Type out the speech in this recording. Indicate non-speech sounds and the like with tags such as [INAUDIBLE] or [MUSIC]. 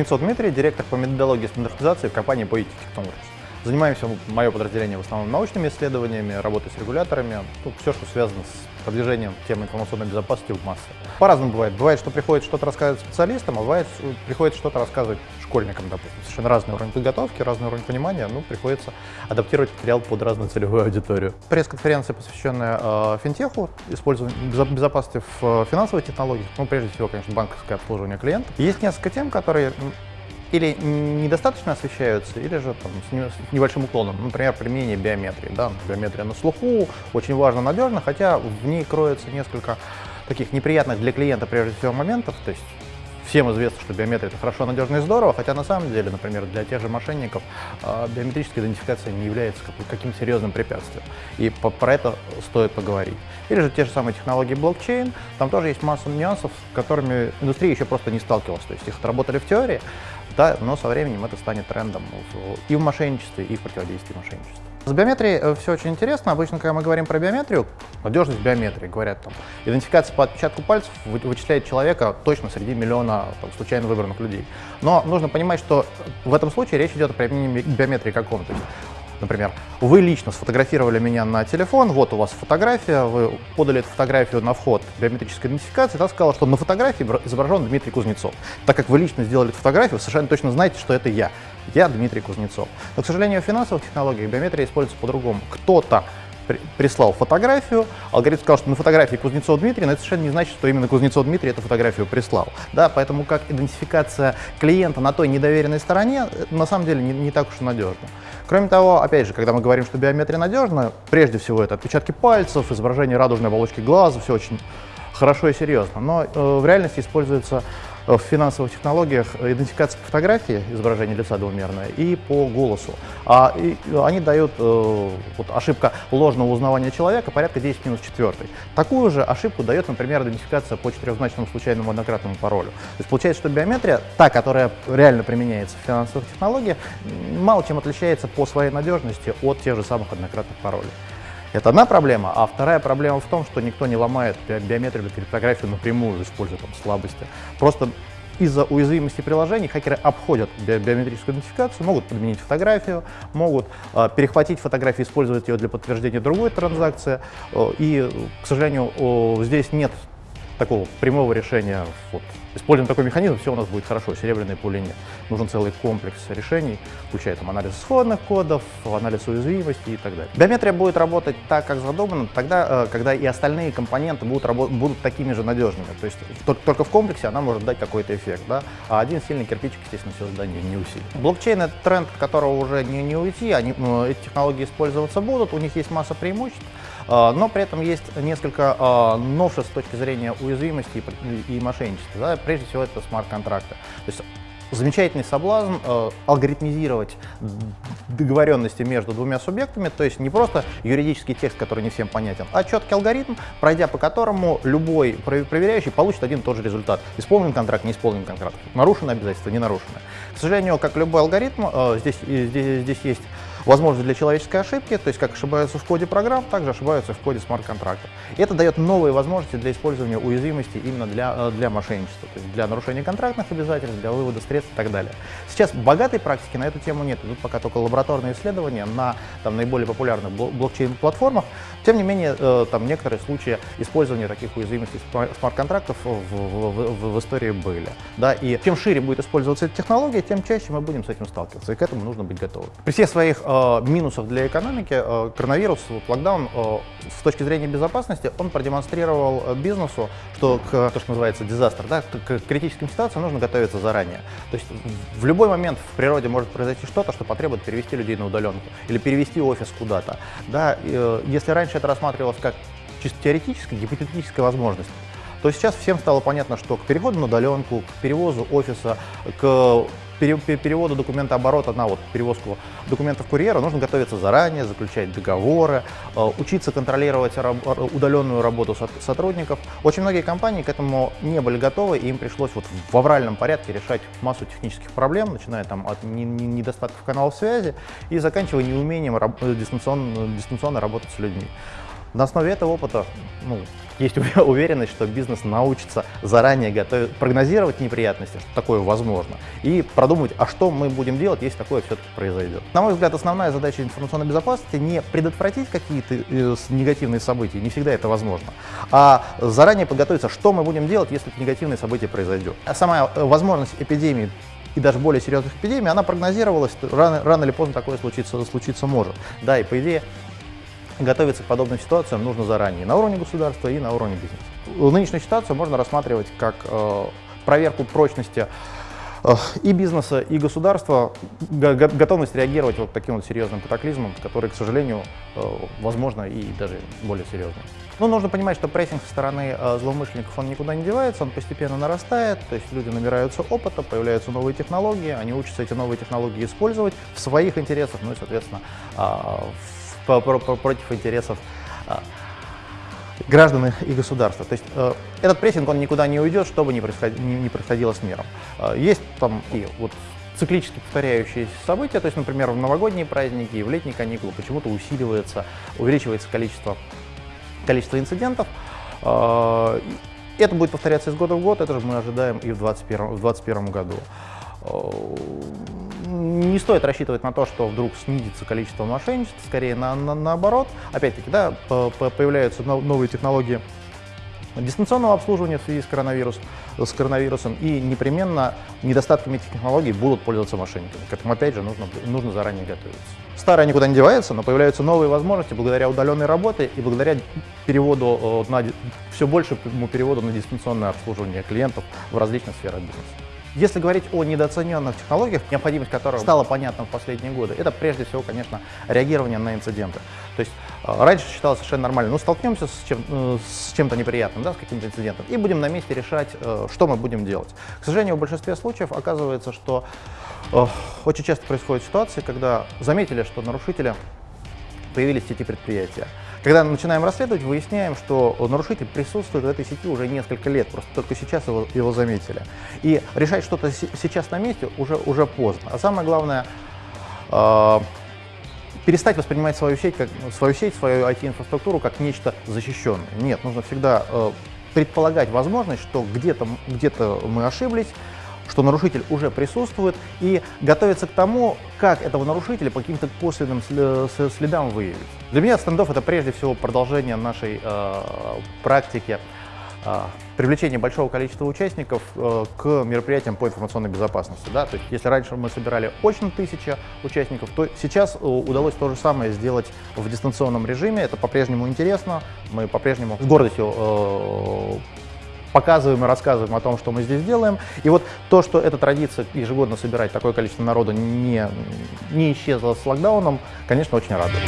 Кузнецов Дмитрий, директор по методологии стандартизации в компании Poetic Technologies. Занимаемся мое подразделение в основном научными исследованиями, работой с регуляторами, ну, все, что связано с продвижением темы информационной безопасности в массы. По-разному бывает. Бывает, что приходит что-то рассказывать специалистам, а бывает, приходит что-то рассказывать школьникам, допустим. Совершенно разный уровень подготовки, разный уровень понимания, ну, приходится адаптировать материал под разную целевую аудиторию. Пресс-конференция, посвященная э, финтеху, использованию безопасности в э, финансовых технологиях, ну, прежде всего, конечно, банковское обслуживание клиентов. Есть несколько тем, которые или недостаточно освещаются, или же там, с, небольшим уклоном. Например, применение биометрии. Да? Биометрия на слуху, очень важно, надежно, хотя в ней кроется несколько таких неприятных для клиента прежде всего моментов. То есть всем известно, что биометрия это хорошо, надежно и здорово, хотя на самом деле, например, для тех же мошенников а, биометрическая идентификация не является каким-то серьезным препятствием. И про это стоит поговорить. Или же те же самые технологии блокчейн, там тоже есть масса нюансов, с которыми индустрия еще просто не сталкивалась. То есть их отработали в теории, да, но со временем это станет трендом и в мошенничестве, и в противодействии мошенничеству. С биометрией э, все очень интересно. Обычно, когда мы говорим про биометрию, надежность биометрии, говорят там, идентификация по отпечатку пальцев вычисляет человека точно среди миллиона там, случайно выбранных людей. Но нужно понимать, что в этом случае речь идет о применении биометрии каком. То есть Например, вы лично сфотографировали меня на телефон, вот у вас фотография, вы подали эту фотографию на вход биометрической идентификации, та сказала, что на фотографии изображен Дмитрий Кузнецов. Так как вы лично сделали эту фотографию, вы совершенно точно знаете, что это я. Я Дмитрий Кузнецов. Но, к сожалению, в финансовых технологиях биометрия используется по-другому. Кто-то прислал фотографию, алгоритм сказал, что на фотографии Кузнецов Дмитрий, но это совершенно не значит, что именно Кузнецов Дмитрий эту фотографию прислал. Да, поэтому как идентификация клиента на той недоверенной стороне, на самом деле не, не так уж и надежно. Кроме того, опять же, когда мы говорим, что биометрия надежна, прежде всего это отпечатки пальцев, изображение радужной оболочки глаза, все очень хорошо и серьезно. Но э, в реальности используется в финансовых технологиях идентификация по фотографии, изображение лица двумерное, и по голосу. А, и, они дают э, вот, ошибка ложного узнавания человека порядка 10 минус 4. Такую же ошибку дает, например, идентификация по четырехзначному случайному однократному паролю. То есть получается, что биометрия, та, которая реально применяется в финансовых технологиях, мало чем отличается по своей надежности от тех же самых однократных паролей. Это одна проблема, а вторая проблема в том, что никто не ломает биометрию или криптографию напрямую, используя там слабости. Просто из-за уязвимости приложений хакеры обходят би биометрическую идентификацию, могут подменить фотографию, могут э, перехватить фотографию, использовать ее для подтверждения другой транзакции. Э, и, к сожалению, э, здесь нет такого прямого решения. Вот, используем такой механизм, все у нас будет хорошо, серебряной пули нет. Нужен целый комплекс решений, включая там, анализ исходных кодов, анализ уязвимости и так далее. Биометрия будет работать так, как задумано, тогда, э, когда и остальные компоненты будут, будут такими же надежными. То есть только в комплексе она может дать какой-то эффект, да? а один сильный кирпичик, естественно, все здание не усилит. Блокчейн — это тренд, от которого уже не, не уйти, они, эти технологии использоваться будут, у них есть масса преимуществ. А, но при этом есть несколько а, новшеств с точки зрения уязвимости и мошенничества. Да? Прежде всего, это смарт-контракты. То есть замечательный соблазн э, алгоритмизировать договоренности между двумя субъектами, то есть не просто юридический текст, который не всем понятен, а четкий алгоритм, пройдя по которому любой проверяющий получит один и тот же результат. Исполнен контракт, не исполнен контракт, нарушено обязательство, не нарушено. К сожалению, как любой алгоритм, э, здесь, здесь, здесь есть возможность для человеческой ошибки, то есть как ошибаются в коде программ, также ошибаются в коде смарт-контракта. И это дает новые возможности для использования уязвимости именно для, э, для мошенничества, то есть для нарушения контрактных обязательств, для вывода средств и так далее. Сейчас богатой практики на эту тему нет, идут пока только лабораторные исследования на там, наиболее популярных блокчейн-платформах. Тем не менее, э, там некоторые случаи использования таких уязвимостей смарт-контрактов в, в, в, истории были. Да? И чем шире будет использоваться эта технология, тем чаще мы будем с этим сталкиваться, и к этому нужно быть готовы. При всех своих э, минусов для экономики э, коронавирус, локдаун, э, с точки зрения безопасности, он продемонстрировал э, бизнесу, что к, то, что называется дизастер, да, к критическим ситуациям нужно готовиться заранее. То есть в любой момент в природе может произойти что-то, что потребует перевести людей на удаленку или перевести офис куда-то. Да, э, если раньше это рассматривалось как чисто теоретическая, гипотетическая возможность, то сейчас всем стало понятно, что к переходу на удаленку, к перевозу офиса, к переводу документа оборота на вот перевозку документов курьера нужно готовиться заранее, заключать договоры, э, учиться контролировать удаленную работу сотрудников. Очень многие компании к этому не были готовы, и им пришлось вот в авральном порядке решать массу технических проблем, начиная там от недостатков каналов связи и заканчивая неумением дистанционно, дистанционно работать с людьми. На основе этого опыта ну, есть [LAUGHS] уверенность, что бизнес научится заранее готовить, прогнозировать неприятности, что такое возможно, и продумать, а что мы будем делать, если такое все-таки произойдет. На мой взгляд, основная задача информационной безопасности не предотвратить какие-то э, негативные события, не всегда это возможно, а заранее подготовиться, что мы будем делать, если негативное событие произойдет. А сама э, возможность эпидемии и даже более серьезных эпидемий, она прогнозировалась, рано, рано или поздно такое случиться, случиться может. Да, и по идее готовиться к подобным ситуациям нужно заранее, на уровне государства и на уровне бизнеса. Нынешнюю ситуацию можно рассматривать как э, проверку прочности э, и бизнеса, и государства, готовность реагировать вот таким вот серьезным катаклизмом, который, к сожалению, э, возможно и даже более серьезным. Но нужно понимать, что прессинг со стороны злоумышленников, он никуда не девается, он постепенно нарастает, то есть люди набираются опыта, появляются новые технологии, они учатся эти новые технологии использовать в своих интересах, ну и, соответственно, в против интересов а, граждан и государства. То есть э, этот прессинг, он никуда не уйдет, что бы ни происходило, ни, ни происходило с миром. Э, есть там и вот циклически повторяющиеся события, то есть, например, в новогодние праздники и в летние каникулы почему-то усиливается, увеличивается количество, количество инцидентов. Э, это будет повторяться из года в год, это же мы ожидаем и в 2021 году не стоит рассчитывать на то, что вдруг снизится количество мошенничеств, скорее на, на, наоборот. Опять-таки, да, появляются новые технологии дистанционного обслуживания в связи с, коронавирус, с коронавирусом, и непременно недостатками этих технологий будут пользоваться мошенниками. К этому, опять же, нужно, нужно заранее готовиться. Старое никуда не девается, но появляются новые возможности благодаря удаленной работе и благодаря переводу на, все большему переводу на дистанционное обслуживание клиентов в различных сферах бизнеса. Если говорить о недооцененных технологиях, необходимость которых стала понятна в последние годы, это прежде всего, конечно, реагирование на инциденты. То есть э, раньше считалось совершенно нормально, ну столкнемся с, чем, э, с чем-то неприятным, да, с каким-то инцидентом, и будем на месте решать, э, что мы будем делать. К сожалению, в большинстве случаев оказывается, что очень часто происходят ситуации, когда заметили, что нарушители появились в сети предприятия. Когда начинаем расследовать, выясняем, что нарушитель присутствует в этой сети уже несколько лет, просто только сейчас его, его заметили. И решать что-то сейчас на месте уже, уже поздно. А самое главное, э, перестать воспринимать свою сеть, как, свою сеть, свою IT-инфраструктуру как нечто защищенное. Нет, нужно всегда э, предполагать возможность, что где-то где, -то, мы ошиблись, что нарушитель уже присутствует, и готовиться к тому, как этого нарушителя по каким-то косвенным следам выявить. Для меня стендов это прежде всего продолжение нашей э, практики э, привлечения большого количества участников э, к мероприятиям по информационной безопасности. Да? То есть, если раньше мы собирали очно тысяча участников, то сейчас э, удалось то же самое сделать в дистанционном режиме. Это по-прежнему интересно, мы по-прежнему с гордостью показываем и рассказываем о том, что мы здесь делаем. И вот то, что эта традиция ежегодно собирать такое количество народа не, не исчезла с локдауном, конечно, очень радует.